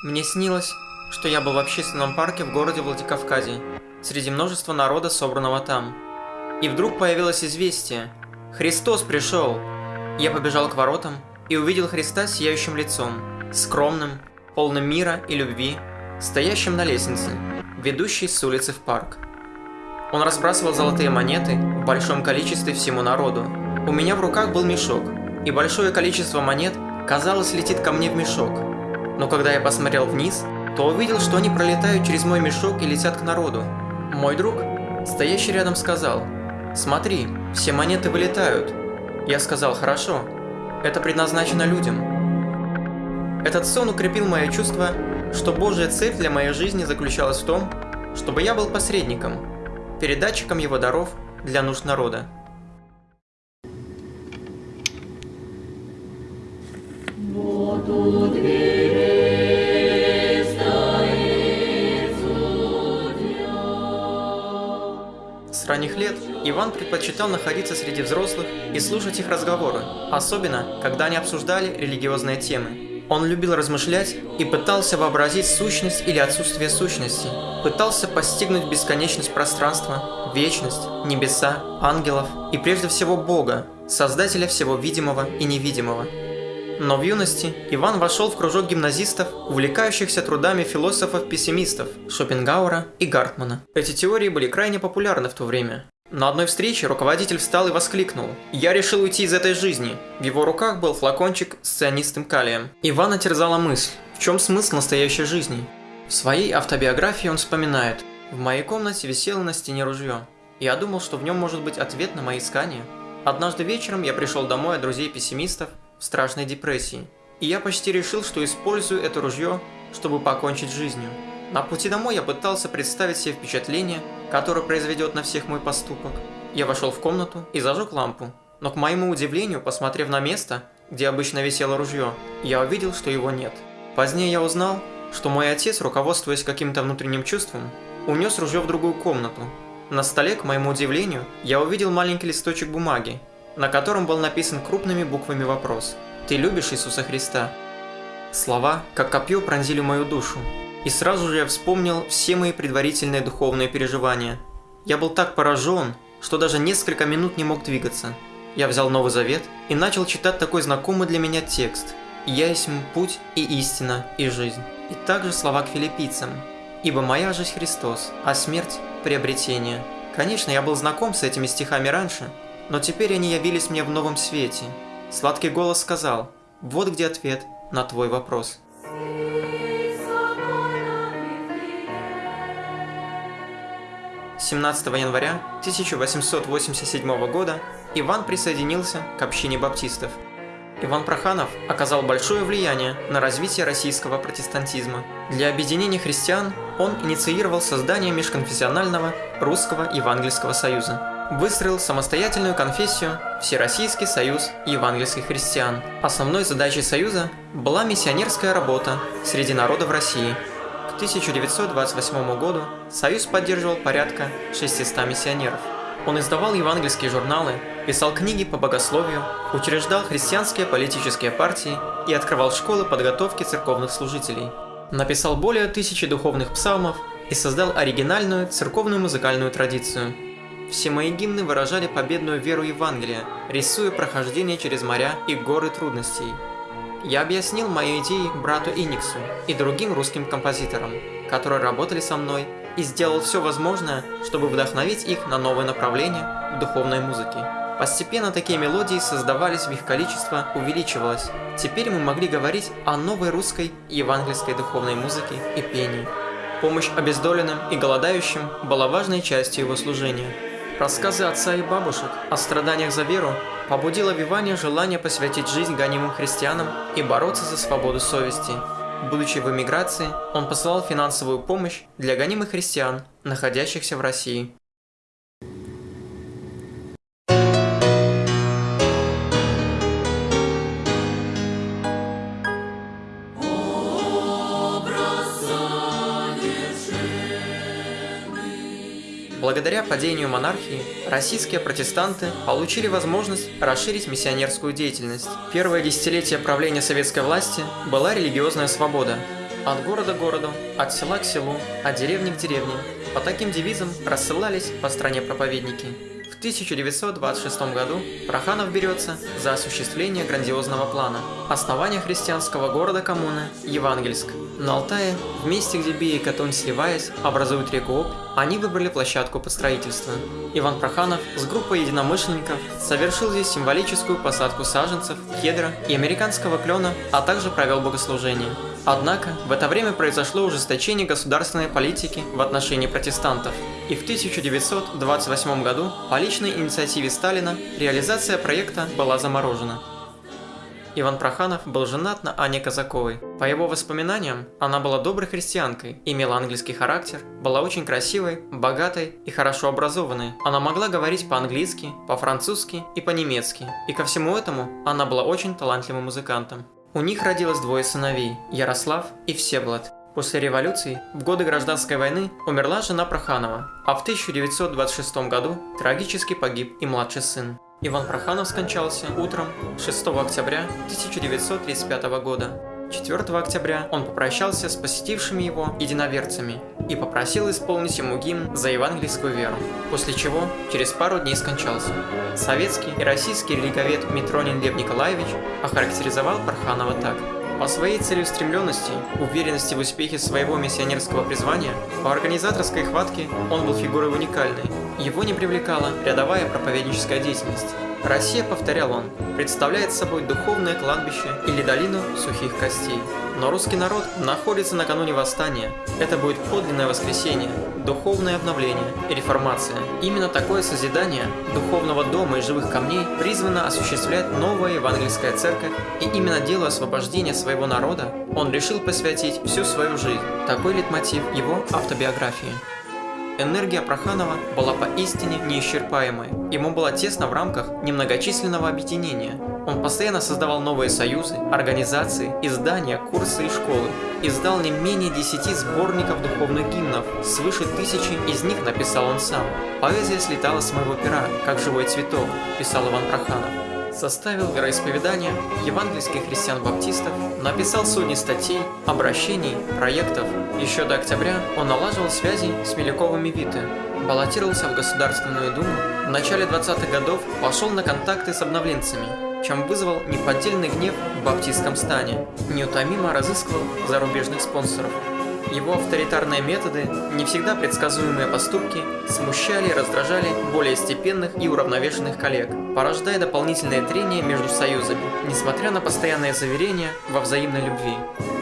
Мне снилось, что я был в общественном парке в городе Владикавказе, среди множества народа, собранного там. И вдруг появилось известие. Христос пришел! Я побежал к воротам и увидел Христа сияющим лицом, скромным, полным мира и любви, стоящим на лестнице, ведущей с улицы в парк. Он разбрасывал золотые монеты в большом количестве всему народу. У меня в руках был мешок, и большое количество монет, казалось, летит ко мне в мешок. Но когда я посмотрел вниз, то увидел, что они пролетают через мой мешок и летят к народу. Мой друг, стоящий рядом, сказал, «Смотри, все монеты вылетают». Я сказал, «Хорошо, это предназначено людям». Этот сон укрепил мое чувство, что Божья цель для моей жизни заключалась в том, чтобы я был посредником, передатчиком его даров для нужд народа. Ранних лет Иван предпочитал находиться среди взрослых и слушать их разговоры, особенно, когда они обсуждали религиозные темы. Он любил размышлять и пытался вообразить сущность или отсутствие сущности, пытался постигнуть бесконечность пространства, вечность, небеса, ангелов и прежде всего Бога, Создателя всего видимого и невидимого. Но в юности Иван вошел в кружок гимназистов, увлекающихся трудами философов-пессимистов Шопенгауэра и Гартмана. Эти теории были крайне популярны в то время. На одной встрече руководитель встал и воскликнул «Я решил уйти из этой жизни». В его руках был флакончик с цианистым калием. Ивана терзала мысль, в чем смысл настоящей жизни? В своей автобиографии он вспоминает «В моей комнате висело на стене ружье. Я думал, что в нем может быть ответ на мои искания. Однажды вечером я пришел домой от друзей-пессимистов в страшной депрессии. И я почти решил, что использую это ружье, чтобы покончить жизнью. На пути домой я пытался представить себе впечатление, которое произведет на всех мой поступок. Я вошел в комнату и зажег лампу. Но к моему удивлению, посмотрев на место, где обычно висело ружье, я увидел, что его нет. Позднее я узнал, что мой отец, руководствуясь каким-то внутренним чувством, унес ружье в другую комнату. На столе, к моему удивлению, я увидел маленький листочек бумаги, на котором был написан крупными буквами вопрос «Ты любишь Иисуса Христа?» Слова, как копье, пронзили мою душу, и сразу же я вспомнил все мои предварительные духовные переживания. Я был так поражен, что даже несколько минут не мог двигаться. Я взял Новый Завет и начал читать такой знакомый для меня текст «Я есть путь и истина и жизнь». И также слова к филиппийцам «Ибо моя жизнь Христос, а смерть – приобретение». Конечно, я был знаком с этими стихами раньше, но теперь они явились мне в новом свете. Сладкий голос сказал «Вот где ответ на твой вопрос». 17 января 1887 года Иван присоединился к общине баптистов. Иван Проханов оказал большое влияние на развитие российского протестантизма. Для объединения христиан он инициировал создание межконфессионального русского евангельского союза. Выстроил самостоятельную конфессию Всероссийский союз евангельских христиан. Основной задачей союза была миссионерская работа среди народов России – 1928 году Союз поддерживал порядка 600 миссионеров. Он издавал евангельские журналы, писал книги по богословию, учреждал христианские политические партии и открывал школы подготовки церковных служителей. Написал более тысячи духовных псалмов и создал оригинальную церковную музыкальную традицию. Все мои гимны выражали победную веру Евангелия, рисуя прохождение через моря и горы трудностей – я объяснил мои идеи брату Иниксу и другим русским композиторам, которые работали со мной, и сделал все возможное, чтобы вдохновить их на новое направление в духовной музыке. Постепенно такие мелодии создавались, в их количество увеличивалось. Теперь мы могли говорить о новой русской евангельской духовной музыке и пении. Помощь обездоленным и голодающим была важной частью его служения. Рассказы отца и бабушек о страданиях за веру побудило в Иване желание посвятить жизнь гонимым христианам и бороться за свободу совести. Будучи в эмиграции, он посылал финансовую помощь для гонимых христиан, находящихся в России. Благодаря падению монархии, российские протестанты получили возможность расширить миссионерскую деятельность. Первое десятилетие правления советской власти была религиозная свобода. От города к городу, от села к селу, от деревни к деревне. По таким девизам рассылались по стране проповедники. В 1926 году Проханов берется за осуществление грандиозного плана – основания христианского города-коммуны Евангельск. На Алтае, в месте, где Бия и Катунь сливаясь, образуют реку Обь, они выбрали площадку под строительство. Иван Проханов с группой единомышленников совершил здесь символическую посадку саженцев, кедра и американского клена, а также провел богослужение. Однако, в это время произошло ужесточение государственной политики в отношении протестантов, и в 1928 году по личной инициативе Сталина реализация проекта была заморожена. Иван Проханов был женат на Анне Казаковой. По его воспоминаниям, она была доброй христианкой, имела английский характер, была очень красивой, богатой и хорошо образованной. Она могла говорить по-английски, по-французски и по-немецки. И ко всему этому она была очень талантливым музыкантом. У них родилось двое сыновей – Ярослав и Всеволод. После революции, в годы гражданской войны, умерла жена Проханова, а в 1926 году трагически погиб и младший сын. Иван Проханов скончался утром 6 октября 1935 года. 4 октября он попрощался с посетившими его единоверцами и попросил исполнить ему гимн за евангельскую веру, после чего через пару дней скончался. Советский и российский религовед Митронин Лев Николаевич охарактеризовал Парханова так – по своей целеустремленности, уверенности в успехе своего миссионерского призвания, по организаторской хватке он был фигурой уникальной. Его не привлекала рядовая проповедническая деятельность. Россия, повторял он, представляет собой духовное кладбище или долину сухих костей. Но русский народ находится накануне восстания. Это будет подлинное воскресенье, духовное обновление и реформация. Именно такое созидание духовного дома и живых камней призвано осуществлять новая евангельская церковь, и именно делу освобождения своего народа он решил посвятить всю свою жизнь. Такой литмотив его автобиографии. Энергия Проханова была поистине неисчерпаемой. Ему было тесно в рамках немногочисленного объединения. Он постоянно создавал новые союзы, организации, издания, курсы и школы. Издал не менее десяти сборников духовных гимнов, свыше тысячи из них написал он сам. «Поэзия слетала с моего пера, как живой цветок», писал Иван Проханов составил вероисповедание евангельских христиан-баптистов, написал сотни статей, обращений, проектов. Еще до октября он налаживал связи с Меляковыми Виты, баллотировался в Государственную Думу, в начале 20-х годов пошел на контакты с обновленцами, чем вызвал неподдельный гнев в баптистском стане, неутомимо разыскивал зарубежных спонсоров. Его авторитарные методы, не всегда предсказуемые поступки, смущали и раздражали более степенных и уравновешенных коллег, порождая дополнительные трения между союзами, несмотря на постоянные заверения во взаимной любви.